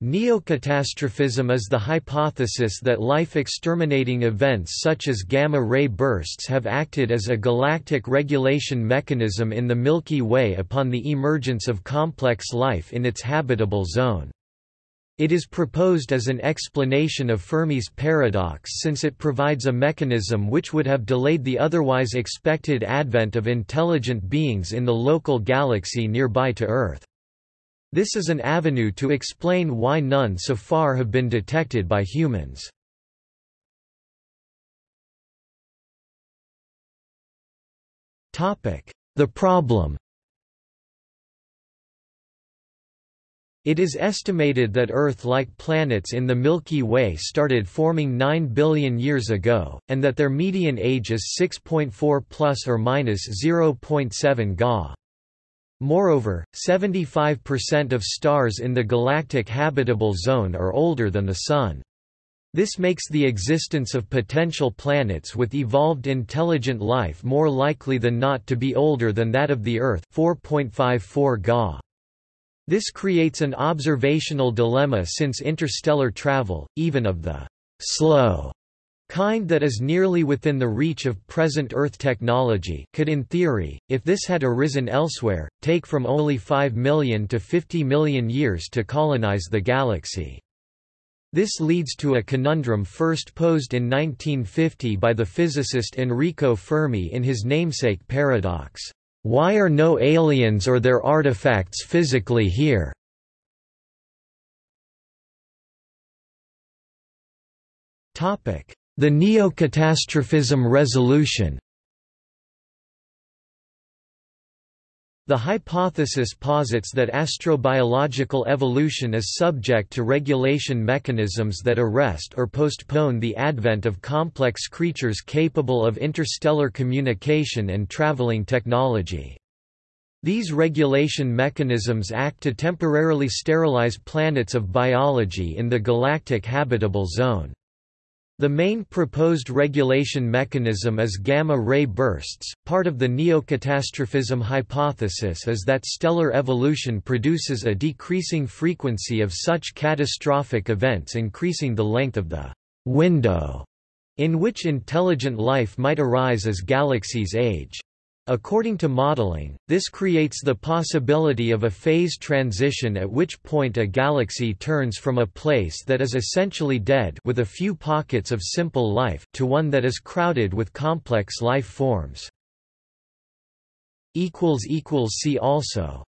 Neocatastrophism is the hypothesis that life-exterminating events such as gamma-ray bursts have acted as a galactic regulation mechanism in the Milky Way upon the emergence of complex life in its habitable zone. It is proposed as an explanation of Fermi's paradox since it provides a mechanism which would have delayed the otherwise expected advent of intelligent beings in the local galaxy nearby to Earth. This is an avenue to explain why none so far have been detected by humans. The problem It is estimated that Earth-like planets in the Milky Way started forming 9 billion years ago, and that their median age is 6.4 plus or minus 0.7 Ga. Moreover, 75% of stars in the galactic habitable zone are older than the Sun. This makes the existence of potential planets with evolved intelligent life more likely than not to be older than that of the Earth 4.54 Ga. This creates an observational dilemma since interstellar travel, even of the slow kind that is nearly within the reach of present Earth technology could in theory, if this had arisen elsewhere, take from only 5 million to 50 million years to colonize the galaxy. This leads to a conundrum first posed in 1950 by the physicist Enrico Fermi in his namesake paradox. Why are no aliens or their artifacts physically here? Topic: the Neocatastrophism resolution The hypothesis posits that astrobiological evolution is subject to regulation mechanisms that arrest or postpone the advent of complex creatures capable of interstellar communication and traveling technology. These regulation mechanisms act to temporarily sterilize planets of biology in the galactic habitable zone. The main proposed regulation mechanism is gamma-ray bursts. Part of the neocatastrophism hypothesis is that stellar evolution produces a decreasing frequency of such catastrophic events increasing the length of the window in which intelligent life might arise as galaxies age. According to modeling, this creates the possibility of a phase transition at which point a galaxy turns from a place that is essentially dead with a few pockets of simple life to one that is crowded with complex life forms. See also